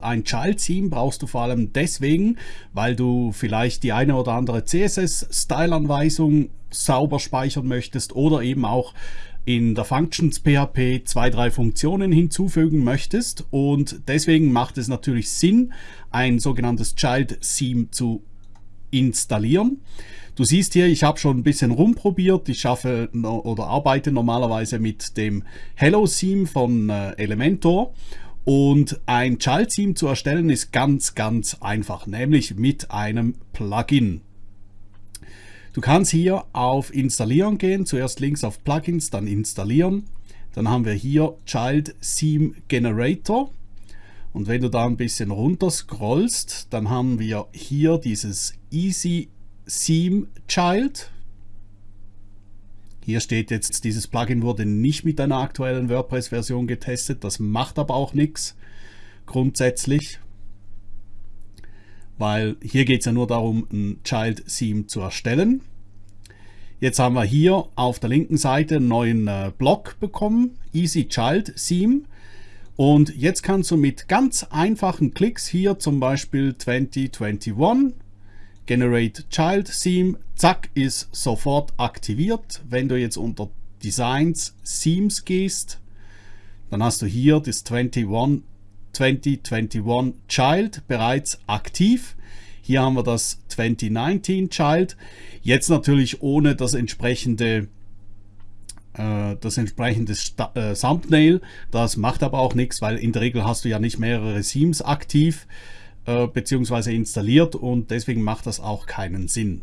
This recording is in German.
Ein Child-Theme brauchst du vor allem deswegen, weil du vielleicht die eine oder andere CSS-Style-Anweisung sauber speichern möchtest oder eben auch in der Functions PHP zwei, drei Funktionen hinzufügen möchtest und deswegen macht es natürlich Sinn, ein sogenanntes Child-Theme zu installieren. Du siehst hier, ich habe schon ein bisschen rumprobiert. Ich schaffe oder arbeite normalerweise mit dem Hello Theme von äh, Elementor und ein Child-Theme zu erstellen ist ganz, ganz einfach, nämlich mit einem Plugin. Du kannst hier auf Installieren gehen, zuerst links auf Plugins, dann Installieren. Dann haben wir hier Child Theme Generator. Und wenn du da ein bisschen runter scrollst, dann haben wir hier dieses Easy Theme Child. Hier steht jetzt, dieses Plugin wurde nicht mit einer aktuellen WordPress-Version getestet. Das macht aber auch nichts grundsätzlich, weil hier geht es ja nur darum, ein Child-Theme zu erstellen. Jetzt haben wir hier auf der linken Seite einen neuen äh, Block bekommen, Easy Child Theme. Und jetzt kannst du mit ganz einfachen Klicks hier zum Beispiel 2021 Generate Child Theme, zack, ist sofort aktiviert. Wenn du jetzt unter Designs Themes gehst, dann hast du hier das 21, 2021 Child bereits aktiv. Hier haben wir das 2019 Child. Jetzt natürlich ohne das entsprechende äh, das entsprechende äh, Thumbnail. Das macht aber auch nichts, weil in der Regel hast du ja nicht mehrere Themes aktiv. Äh, beziehungsweise installiert und deswegen macht das auch keinen Sinn.